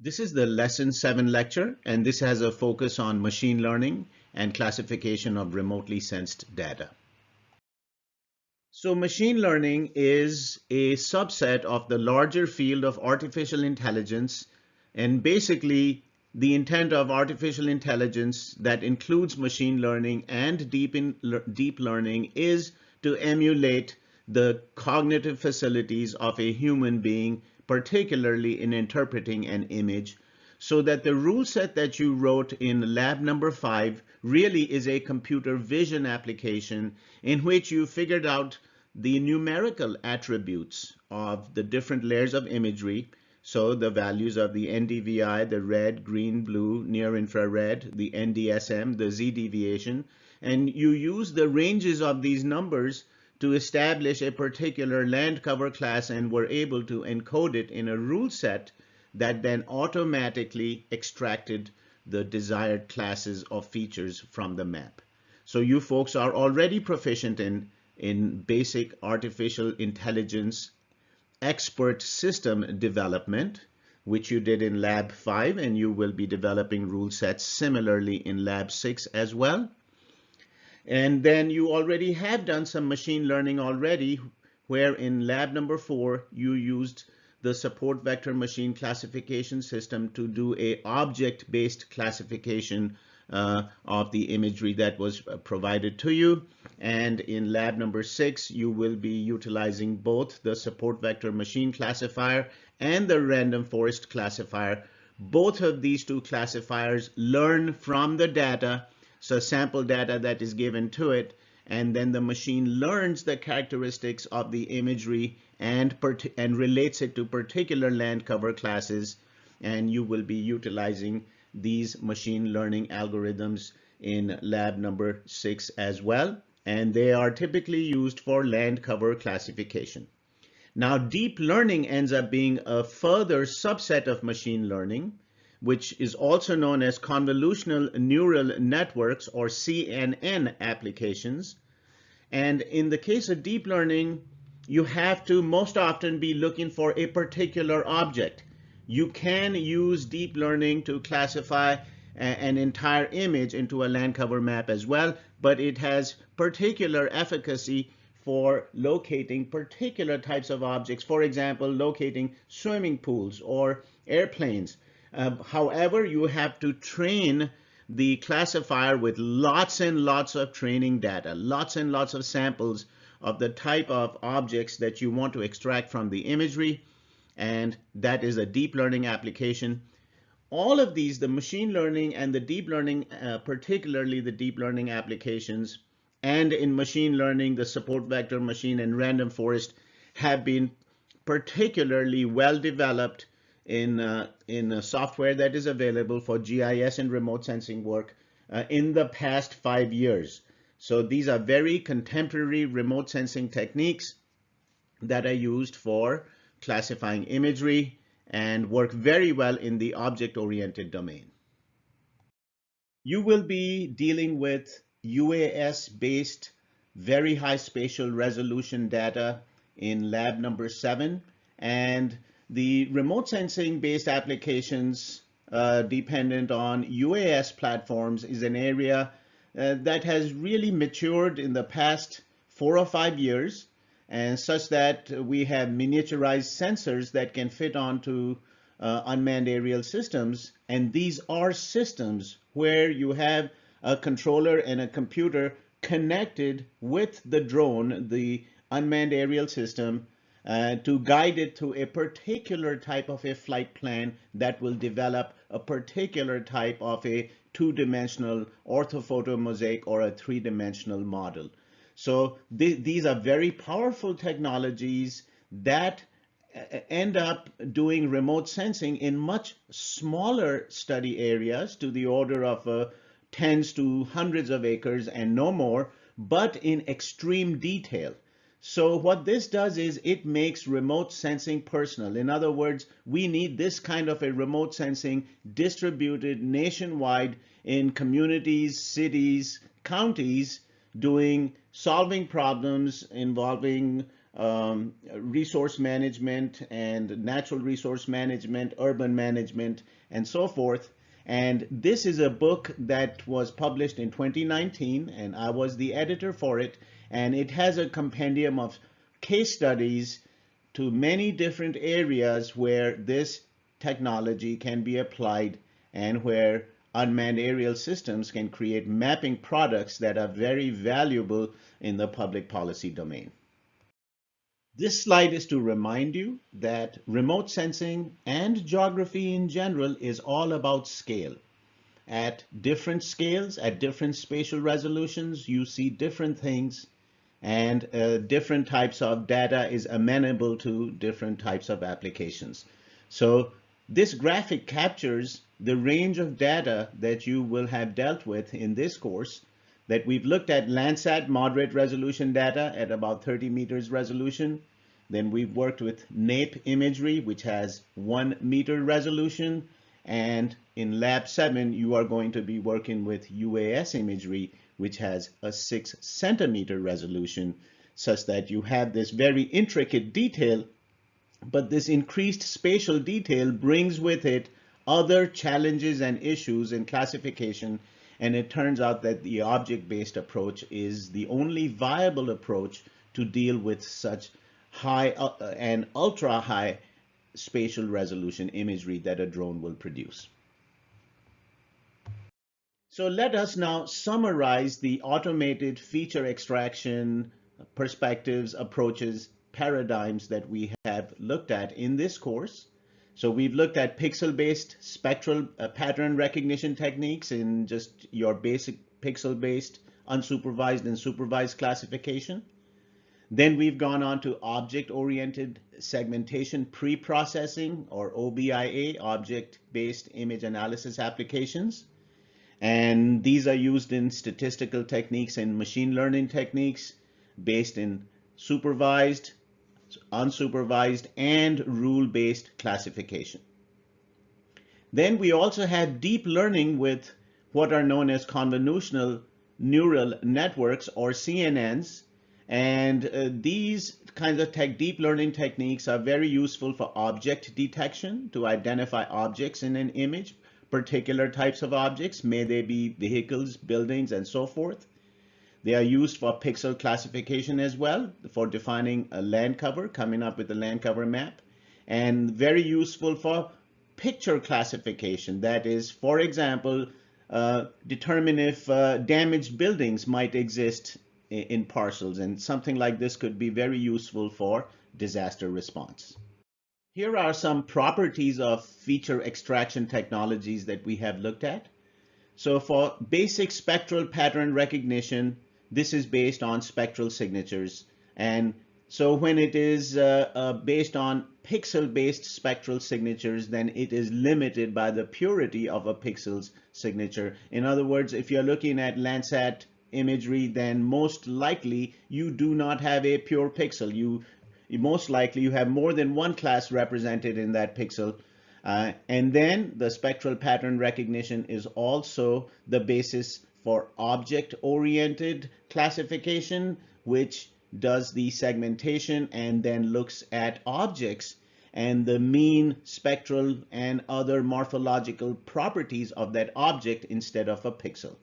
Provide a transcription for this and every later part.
This is the lesson seven lecture, and this has a focus on machine learning and classification of remotely sensed data. So machine learning is a subset of the larger field of artificial intelligence. And basically the intent of artificial intelligence that includes machine learning and deep, in, deep learning is to emulate the cognitive facilities of a human being particularly in interpreting an image, so that the rule set that you wrote in lab number five really is a computer vision application in which you figured out the numerical attributes of the different layers of imagery. So the values of the NDVI, the red, green, blue, near infrared, the NDSM, the Z deviation, and you use the ranges of these numbers to establish a particular land cover class and were able to encode it in a rule set that then automatically extracted the desired classes of features from the map. So you folks are already proficient in, in basic artificial intelligence expert system development, which you did in lab five, and you will be developing rule sets similarly in lab six as well. And then you already have done some machine learning already, where in lab number four, you used the support vector machine classification system to do a object-based classification uh, of the imagery that was uh, provided to you. And in lab number six, you will be utilizing both the support vector machine classifier and the random forest classifier. Both of these two classifiers learn from the data so sample data that is given to it, and then the machine learns the characteristics of the imagery and, and relates it to particular land cover classes. And you will be utilizing these machine learning algorithms in lab number six as well. And they are typically used for land cover classification. Now, deep learning ends up being a further subset of machine learning which is also known as convolutional neural networks or CNN applications. And in the case of deep learning, you have to most often be looking for a particular object. You can use deep learning to classify an entire image into a land cover map as well, but it has particular efficacy for locating particular types of objects. For example, locating swimming pools or airplanes. Uh, however, you have to train the classifier with lots and lots of training data, lots and lots of samples of the type of objects that you want to extract from the imagery. And that is a deep learning application. All of these, the machine learning and the deep learning, uh, particularly the deep learning applications, and in machine learning, the support vector machine and random forest have been particularly well developed in, uh, in software that is available for GIS and remote sensing work uh, in the past five years. So these are very contemporary remote sensing techniques that are used for classifying imagery and work very well in the object-oriented domain. You will be dealing with UAS-based very high spatial resolution data in lab number seven. And the remote sensing based applications uh, dependent on UAS platforms is an area uh, that has really matured in the past four or five years and such that we have miniaturized sensors that can fit onto uh, unmanned aerial systems. And these are systems where you have a controller and a computer connected with the drone, the unmanned aerial system, uh, to guide it to a particular type of a flight plan that will develop a particular type of a two-dimensional orthophoto mosaic or a three-dimensional model. So th these are very powerful technologies that uh, end up doing remote sensing in much smaller study areas to the order of uh, tens to hundreds of acres and no more, but in extreme detail. So what this does is it makes remote sensing personal. In other words, we need this kind of a remote sensing distributed nationwide in communities, cities, counties, doing solving problems involving um, resource management and natural resource management, urban management, and so forth. And this is a book that was published in 2019, and I was the editor for it. And it has a compendium of case studies to many different areas where this technology can be applied and where unmanned aerial systems can create mapping products that are very valuable in the public policy domain. This slide is to remind you that remote sensing and geography in general is all about scale. At different scales, at different spatial resolutions, you see different things and uh, different types of data is amenable to different types of applications. So this graphic captures the range of data that you will have dealt with in this course that we've looked at Landsat moderate resolution data at about 30 meters resolution. Then we've worked with NAIP imagery, which has one meter resolution. And in lab seven, you are going to be working with UAS imagery, which has a six centimeter resolution, such that you have this very intricate detail. But this increased spatial detail brings with it other challenges and issues in classification and it turns out that the object-based approach is the only viable approach to deal with such high uh, and ultra high spatial resolution imagery that a drone will produce. So let us now summarize the automated feature extraction perspectives, approaches, paradigms that we have looked at in this course. So we've looked at pixel-based spectral uh, pattern recognition techniques in just your basic pixel-based unsupervised and supervised classification. Then we've gone on to object-oriented segmentation pre-processing or OBIA, object-based image analysis applications. And these are used in statistical techniques and machine learning techniques based in supervised, unsupervised, and rule-based classification. Then we also had deep learning with what are known as convolutional neural networks or CNNs. And uh, these kinds of tech, deep learning techniques are very useful for object detection to identify objects in an image, particular types of objects, may they be vehicles, buildings, and so forth. They are used for pixel classification as well, for defining a land cover, coming up with a land cover map, and very useful for picture classification. That is, for example, uh, determine if uh, damaged buildings might exist in, in parcels, and something like this could be very useful for disaster response. Here are some properties of feature extraction technologies that we have looked at. So for basic spectral pattern recognition, this is based on spectral signatures. And so when it is uh, uh, based on pixel-based spectral signatures, then it is limited by the purity of a pixel's signature. In other words, if you're looking at Landsat imagery, then most likely you do not have a pure pixel. You, most likely you have more than one class represented in that pixel. Uh, and then the spectral pattern recognition is also the basis for object-oriented classification, which does the segmentation and then looks at objects and the mean spectral and other morphological properties of that object instead of a pixel.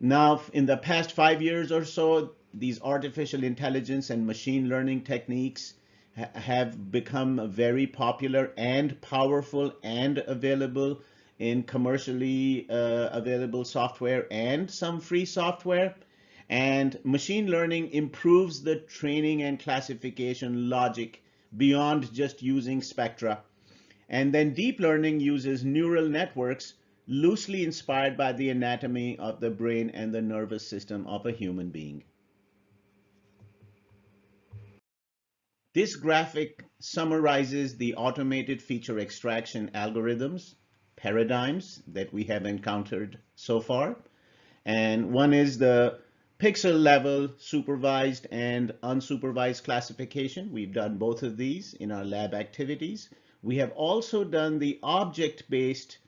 Now, in the past five years or so, these artificial intelligence and machine learning techniques ha have become very popular and powerful and available in commercially uh, available software and some free software. And machine learning improves the training and classification logic beyond just using spectra. And then deep learning uses neural networks loosely inspired by the anatomy of the brain and the nervous system of a human being. This graphic summarizes the automated feature extraction algorithms paradigms that we have encountered so far. And one is the pixel level supervised and unsupervised classification. We've done both of these in our lab activities. We have also done the object-based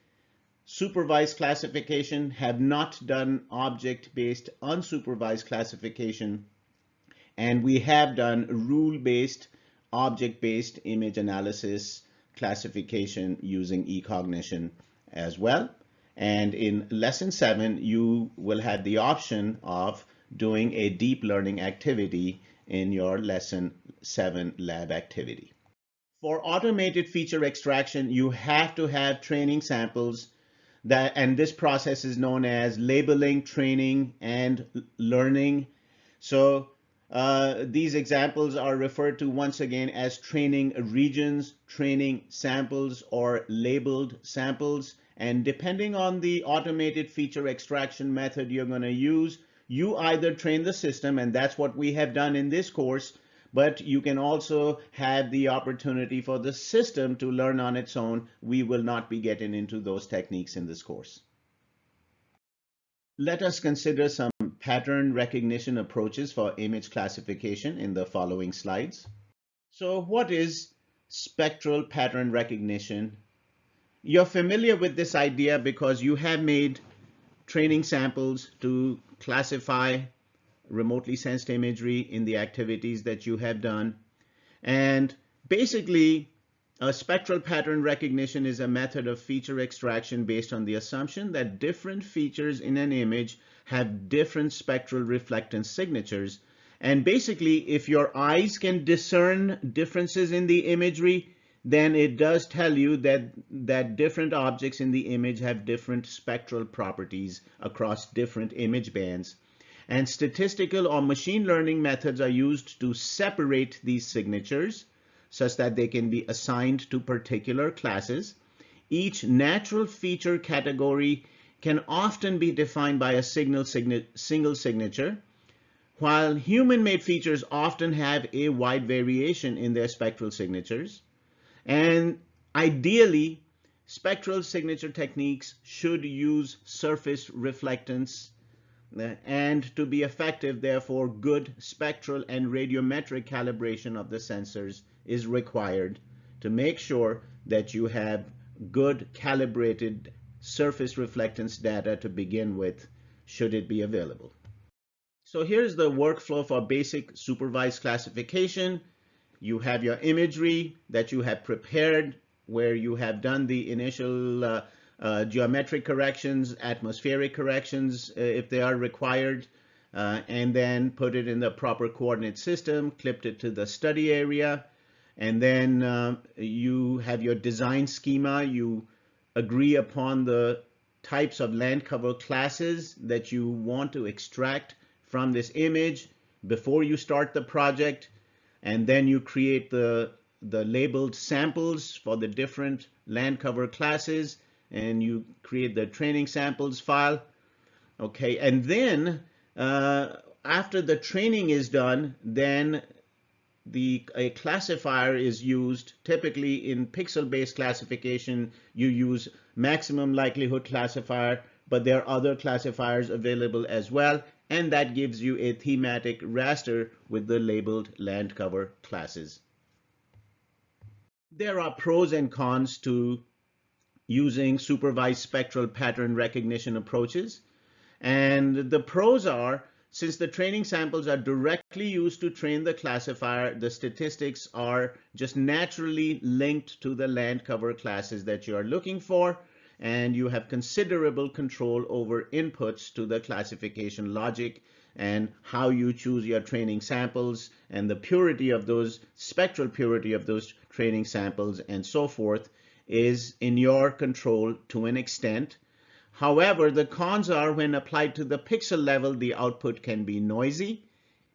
supervised classification, have not done object-based unsupervised classification. And we have done rule-based, object-based image analysis classification using eCognition as well. And in lesson seven, you will have the option of doing a deep learning activity in your lesson seven lab activity. For automated feature extraction, you have to have training samples that, and this process is known as labeling, training, and learning. So uh, these examples are referred to once again as training regions, training samples, or labeled samples. And depending on the automated feature extraction method you're going to use, you either train the system, and that's what we have done in this course, but you can also have the opportunity for the system to learn on its own. We will not be getting into those techniques in this course. Let us consider some pattern recognition approaches for image classification in the following slides. So what is spectral pattern recognition? You're familiar with this idea because you have made training samples to classify remotely sensed imagery in the activities that you have done. And basically, a spectral pattern recognition is a method of feature extraction based on the assumption that different features in an image have different spectral reflectance signatures. And basically, if your eyes can discern differences in the imagery, then it does tell you that, that different objects in the image have different spectral properties across different image bands. And statistical or machine learning methods are used to separate these signatures such that they can be assigned to particular classes. Each natural feature category can often be defined by a signal signa single signature, while human-made features often have a wide variation in their spectral signatures. And ideally, spectral signature techniques should use surface reflectance uh, and to be effective, therefore, good spectral and radiometric calibration of the sensors is required to make sure that you have good calibrated surface reflectance data to begin with, should it be available. So here's the workflow for basic supervised classification. You have your imagery that you have prepared where you have done the initial uh, uh, geometric corrections, atmospheric corrections uh, if they are required, uh, and then put it in the proper coordinate system, clipped it to the study area, and then uh, you have your design schema. You agree upon the types of land cover classes that you want to extract from this image before you start the project and then you create the the labeled samples for the different land cover classes and you create the training samples file. Okay and then uh, after the training is done then the a classifier is used typically in pixel based classification you use maximum likelihood classifier but there are other classifiers available as well and that gives you a thematic raster with the labeled land cover classes. There are pros and cons to using supervised spectral pattern recognition approaches. And the pros are, since the training samples are directly used to train the classifier, the statistics are just naturally linked to the land cover classes that you are looking for and you have considerable control over inputs to the classification logic and how you choose your training samples and the purity of those spectral purity of those training samples and so forth is in your control to an extent. However, the cons are when applied to the pixel level, the output can be noisy.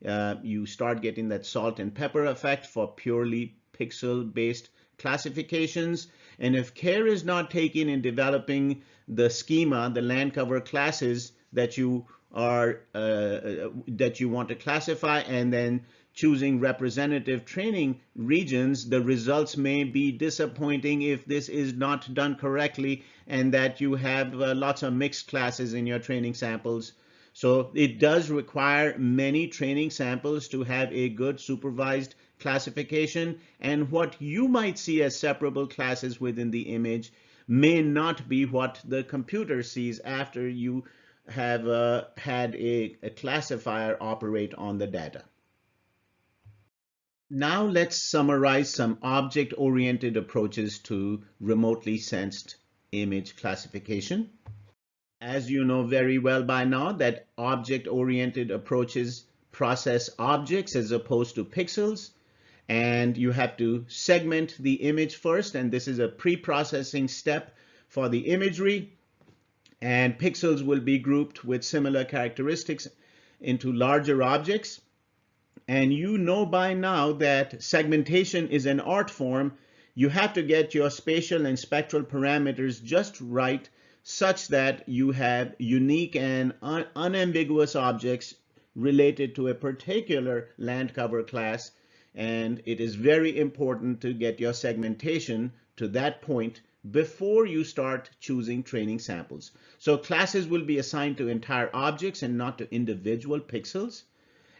Uh, you start getting that salt and pepper effect for purely pixel based classifications and if care is not taken in developing the schema, the land cover classes that you are uh, that you want to classify and then choosing representative training regions, the results may be disappointing if this is not done correctly and that you have uh, lots of mixed classes in your training samples. So it does require many training samples to have a good supervised classification and what you might see as separable classes within the image may not be what the computer sees after you have uh, had a, a classifier operate on the data. Now let's summarize some object-oriented approaches to remotely sensed image classification. As you know very well by now that object-oriented approaches process objects as opposed to pixels and you have to segment the image first and this is a pre-processing step for the imagery and pixels will be grouped with similar characteristics into larger objects and you know by now that segmentation is an art form. You have to get your spatial and spectral parameters just right such that you have unique and un unambiguous objects related to a particular land cover class. And it is very important to get your segmentation to that point before you start choosing training samples. So classes will be assigned to entire objects and not to individual pixels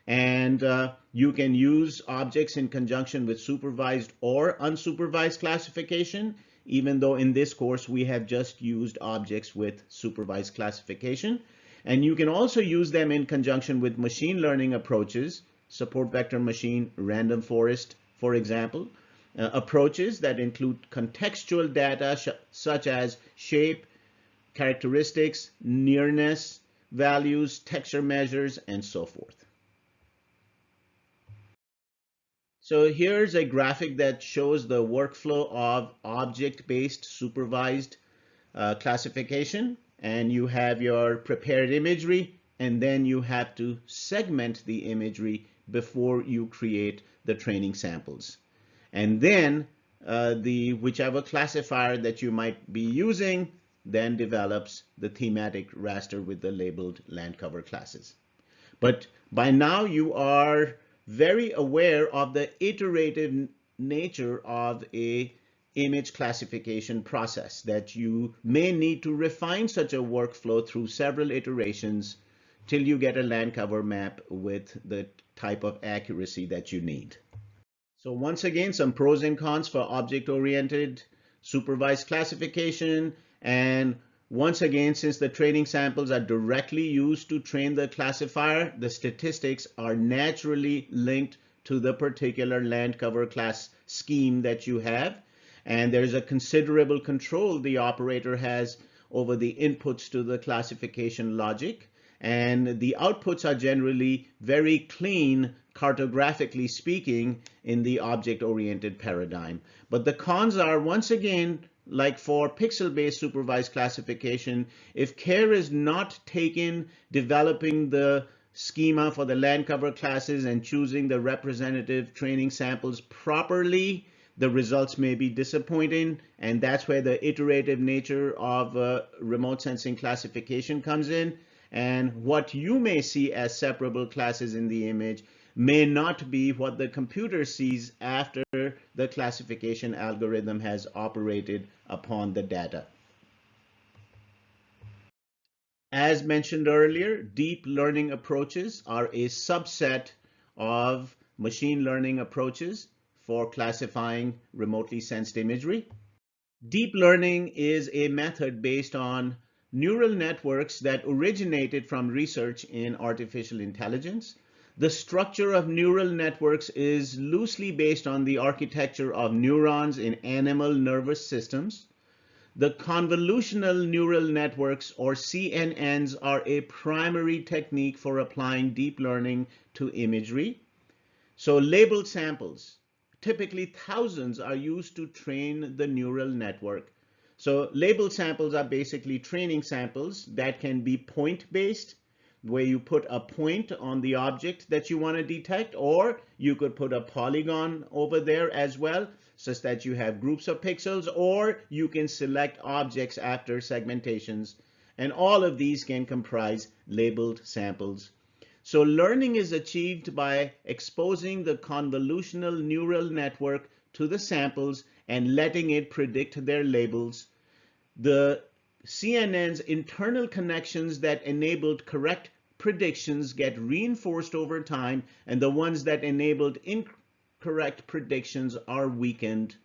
and uh, you can use objects in conjunction with supervised or unsupervised classification even though in this course we have just used objects with supervised classification. And you can also use them in conjunction with machine learning approaches support vector machine random forest for example uh, approaches that include contextual data such as shape characteristics nearness values texture measures and so forth So here's a graphic that shows the workflow of object-based supervised uh, classification. And you have your prepared imagery, and then you have to segment the imagery before you create the training samples. And then uh, the whichever classifier that you might be using then develops the thematic raster with the labeled land cover classes. But by now you are very aware of the iterative nature of a image classification process that you may need to refine such a workflow through several iterations till you get a land cover map with the type of accuracy that you need. So once again, some pros and cons for object-oriented supervised classification and once again, since the training samples are directly used to train the classifier, the statistics are naturally linked to the particular land cover class scheme that you have. And there's a considerable control the operator has over the inputs to the classification logic. And the outputs are generally very clean, cartographically speaking, in the object-oriented paradigm. But the cons are, once again, like for pixel-based supervised classification, if care is not taken developing the schema for the land cover classes and choosing the representative training samples properly, the results may be disappointing. And that's where the iterative nature of uh, remote sensing classification comes in. And what you may see as separable classes in the image may not be what the computer sees after the classification algorithm has operated upon the data. As mentioned earlier, deep learning approaches are a subset of machine learning approaches for classifying remotely sensed imagery. Deep learning is a method based on neural networks that originated from research in artificial intelligence the structure of neural networks is loosely based on the architecture of neurons in animal nervous systems. The convolutional neural networks or CNNs are a primary technique for applying deep learning to imagery. So labeled samples, typically thousands are used to train the neural network. So labeled samples are basically training samples that can be point-based where you put a point on the object that you want to detect, or you could put a polygon over there as well, such that you have groups of pixels, or you can select objects after segmentations. And all of these can comprise labeled samples. So learning is achieved by exposing the convolutional neural network to the samples and letting it predict their labels. The CNN's internal connections that enabled correct predictions get reinforced over time and the ones that enabled incorrect predictions are weakened.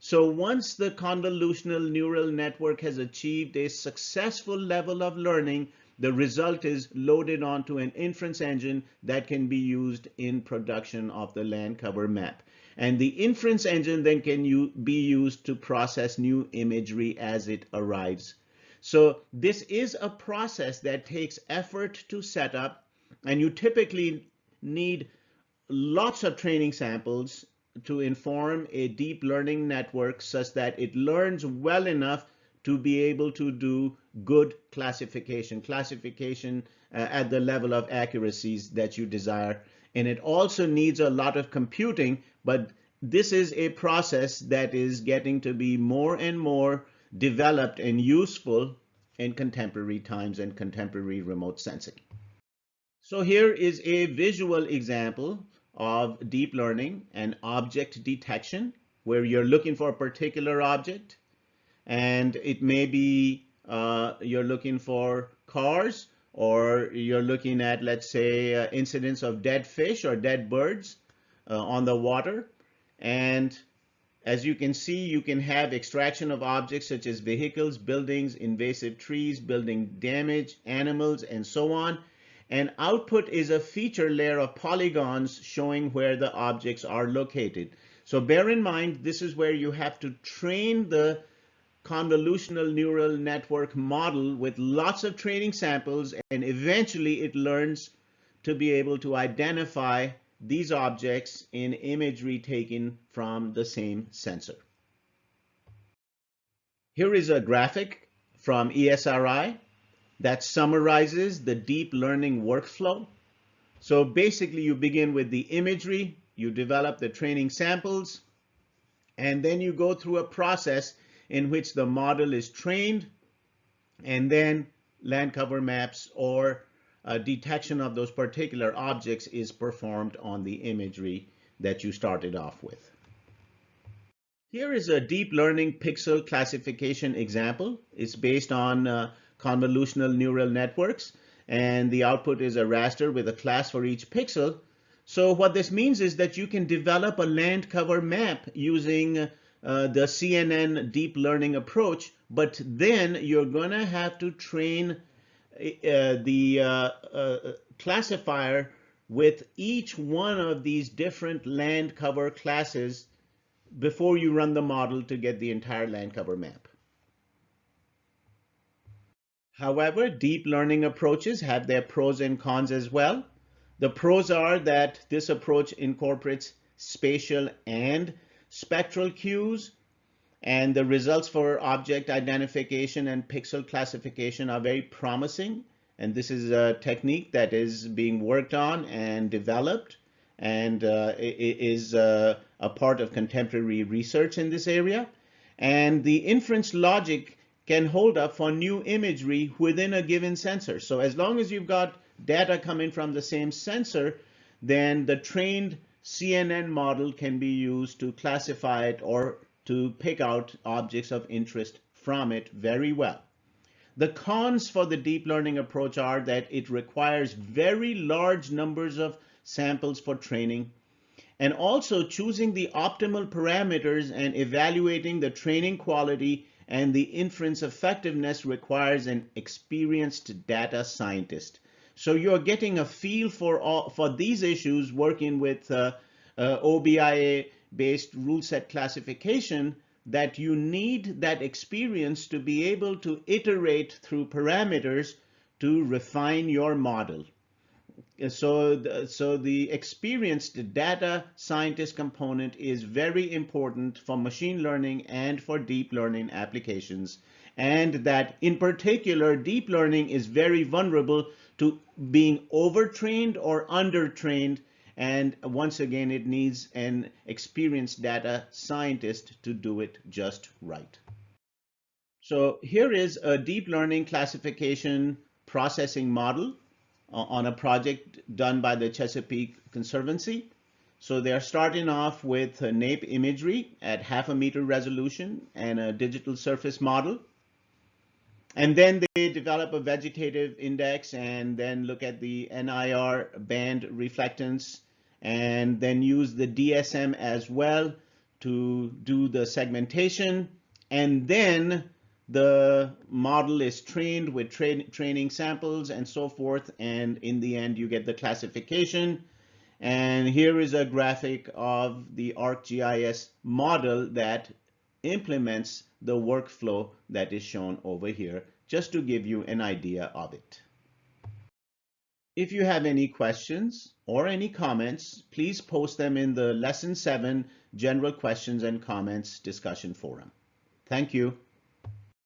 So once the convolutional neural network has achieved a successful level of learning, the result is loaded onto an inference engine that can be used in production of the land cover map. And the inference engine then can be used to process new imagery as it arrives. So this is a process that takes effort to set up, and you typically need lots of training samples to inform a deep learning network such that it learns well enough to be able to do good classification, classification uh, at the level of accuracies that you desire. And it also needs a lot of computing, but this is a process that is getting to be more and more developed and useful in contemporary times and contemporary remote sensing. So here is a visual example of deep learning and object detection, where you're looking for a particular object and it may be uh, you're looking for cars or you're looking at, let's say, uh, incidents of dead fish or dead birds uh, on the water. And as you can see, you can have extraction of objects such as vehicles, buildings, invasive trees, building damage, animals, and so on. And output is a feature layer of polygons showing where the objects are located. So bear in mind, this is where you have to train the convolutional neural network model with lots of training samples and eventually it learns to be able to identify these objects in imagery taken from the same sensor. Here is a graphic from ESRI that summarizes the deep learning workflow. So basically you begin with the imagery, you develop the training samples, and then you go through a process in which the model is trained and then land cover maps or uh, detection of those particular objects is performed on the imagery that you started off with. Here is a deep learning pixel classification example. It's based on uh, convolutional neural networks and the output is a raster with a class for each pixel. So what this means is that you can develop a land cover map using uh, the CNN deep learning approach, but then you're going to have to train the uh, uh, classifier with each one of these different land cover classes before you run the model to get the entire land cover map. However, deep learning approaches have their pros and cons as well. The pros are that this approach incorporates spatial and spectral cues, and the results for object identification and pixel classification are very promising. And this is a technique that is being worked on and developed and uh, is uh, a part of contemporary research in this area. And the inference logic can hold up for new imagery within a given sensor. So as long as you've got data coming from the same sensor, then the trained CNN model can be used to classify it or to pick out objects of interest from it very well. The cons for the deep learning approach are that it requires very large numbers of samples for training and also choosing the optimal parameters and evaluating the training quality and the inference effectiveness requires an experienced data scientist. So you're getting a feel for all, for these issues working with uh, uh, OBIA based rule set classification that you need that experience to be able to iterate through parameters to refine your model. So the, so the experienced data scientist component is very important for machine learning and for deep learning applications. And that in particular, deep learning is very vulnerable to being overtrained or undertrained. And once again, it needs an experienced data scientist to do it just right. So here is a deep learning classification processing model uh, on a project done by the Chesapeake Conservancy. So they're starting off with NAIP imagery at half a meter resolution and a digital surface model. And then they develop a vegetative index and then look at the NIR band reflectance and then use the DSM as well to do the segmentation and then the model is trained with tra training samples and so forth and in the end you get the classification and here is a graphic of the ArcGIS model that implements the workflow that is shown over here just to give you an idea of it. If you have any questions or any comments, please post them in the Lesson 7 General Questions and Comments discussion forum. Thank you.